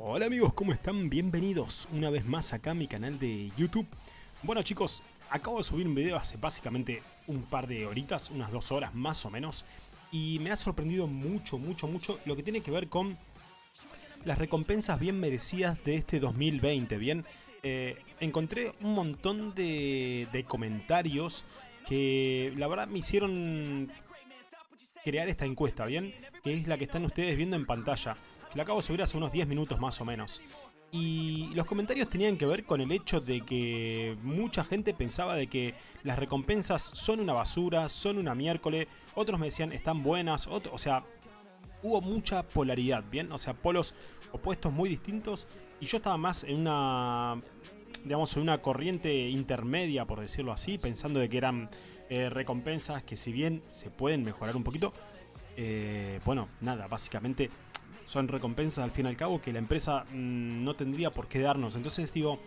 Hola amigos, ¿cómo están? Bienvenidos una vez más acá a mi canal de YouTube. Bueno chicos, acabo de subir un video hace básicamente un par de horitas, unas dos horas más o menos. Y me ha sorprendido mucho, mucho, mucho lo que tiene que ver con las recompensas bien merecidas de este 2020, ¿bien? Eh, encontré un montón de, de comentarios que la verdad me hicieron crear esta encuesta, ¿bien? Que es la que están ustedes viendo en pantalla que la acabo de subir hace unos 10 minutos más o menos. Y los comentarios tenían que ver con el hecho de que mucha gente pensaba de que las recompensas son una basura, son una miércoles, otros me decían están buenas, o sea, hubo mucha polaridad, ¿bien? O sea, polos opuestos muy distintos y yo estaba más en una digamos, en una corriente intermedia, por decirlo así, pensando de que eran eh, recompensas que si bien se pueden mejorar un poquito, eh, bueno, nada, básicamente son recompensas al fin y al cabo que la empresa mm, no tendría por qué darnos. Entonces digo,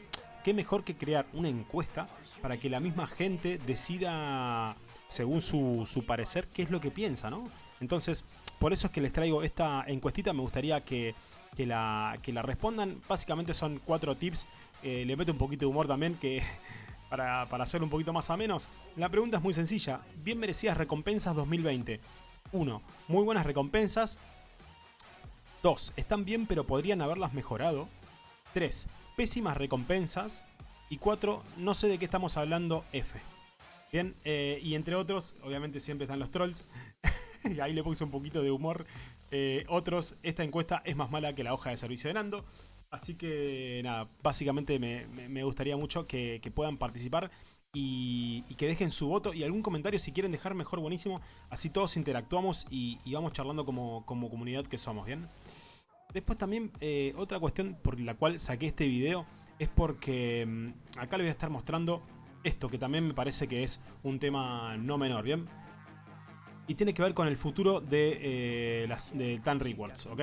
qué mejor que crear una encuesta para que la misma gente decida, según su, su parecer, qué es lo que piensa, ¿no? Entonces, por eso es que les traigo esta encuestita, me gustaría que, que, la, que la respondan. Básicamente son cuatro tips, eh, le meto un poquito de humor también, que para, para hacerlo un poquito más a menos. La pregunta es muy sencilla, bien merecidas recompensas 2020. 1. Muy buenas recompensas. 2. Están bien pero podrían haberlas mejorado. 3. Pésimas recompensas. Y 4. No sé de qué estamos hablando F. Bien, eh, y entre otros, obviamente siempre están los trolls. y ahí le puse un poquito de humor. Eh, otros, esta encuesta es más mala que la hoja de servicio de Nando. Así que nada, básicamente me, gustaría mucho que, puedan participar y, que dejen su voto y algún comentario si quieren dejar mejor buenísimo. Así todos interactuamos y, vamos charlando como, como comunidad que somos, ¿bien? Después también eh, otra cuestión por la cual saqué este video es porque mm, acá les voy a estar mostrando esto que también me parece que es un tema no menor, ¿bien? Y tiene que ver con el futuro de, eh, de Tan Rewards, ¿ok?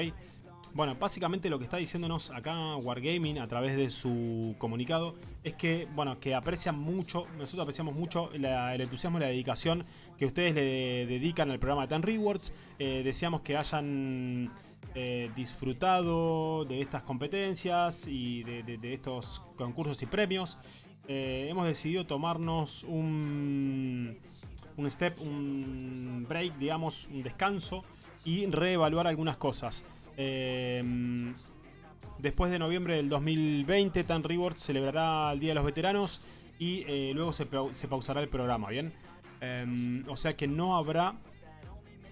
Bueno, básicamente lo que está diciéndonos acá Wargaming a través de su comunicado es que, bueno, que aprecian mucho, nosotros apreciamos mucho el entusiasmo y la dedicación que ustedes le dedican al programa de Tan Rewards. Eh, deseamos que hayan eh, disfrutado de estas competencias y de, estos concursos y premios. Eh, hemos decidido tomarnos un, un step, un break, digamos, un descanso y reevaluar algunas cosas. Em, después de noviembre del 2020, Tan Rewards celebrará el Día de los Veteranos y eh, luego se, pausará el programa, ¿bien? Em, o sea que no habrá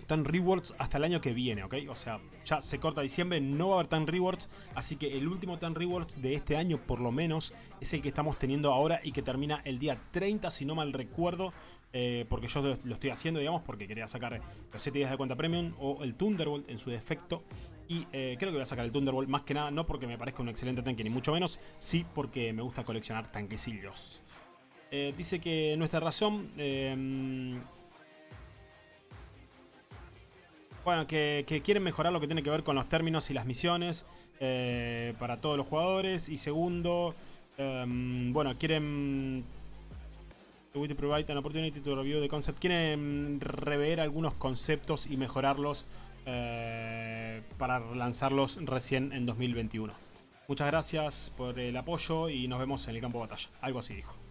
Tan Rewards hasta el año que viene, ¿ok? O sea, ya se corta diciembre, no va a haber Tan Rewards, así que el último Tan Rewards de este año, por lo menos, es el que estamos teniendo ahora y que termina el día 30, si no mal recuerdo, eh, porque yo lo estoy haciendo, digamos, porque quería sacar los 7 días de cuenta Premium o el Thunderbolt en su defecto, y eh, creo que voy a sacar el Thunderbolt más que nada, no porque me parezca un excelente tanque, ni mucho menos, sí porque me gusta coleccionar tanquecillos. Eh, dice que nuestra razón Bueno, que, quieren mejorar lo que tiene que ver con los términos y las misiones eh, para todos los jugadores. Y segundo, em, bueno, quieren... provide an opportunity to review the concept. Quieren rever algunos conceptos y mejorarlos eh, para lanzarlos recién en 2021. Muchas gracias por el apoyo y nos vemos en el campo de batalla. Algo así dijo.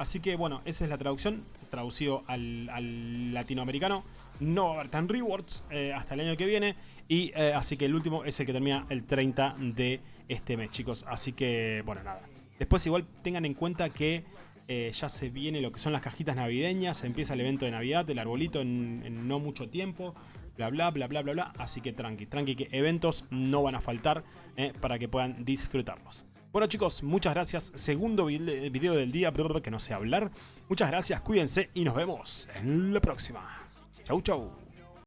Así que bueno, esa es la traducción, traducido al, latinoamericano. No va a haber tan rewards eh, hasta el año que viene. Y eh, así que el último es el que termina el 30 de este mes, chicos. Así que, bueno, nada. Después igual tengan en cuenta que eh, ya se viene lo que son las cajitas navideñas. Empieza el evento de Navidad, el arbolito en, no mucho tiempo. Bla, bla, bla, bla, bla, bla. Así que tranqui, tranqui que eventos no van a faltar para que puedan disfrutarlos. Bueno chicos, muchas gracias. Segundo video del día, que no sé hablar. Muchas gracias, cuídense y nos vemos en la próxima. Chau, chau.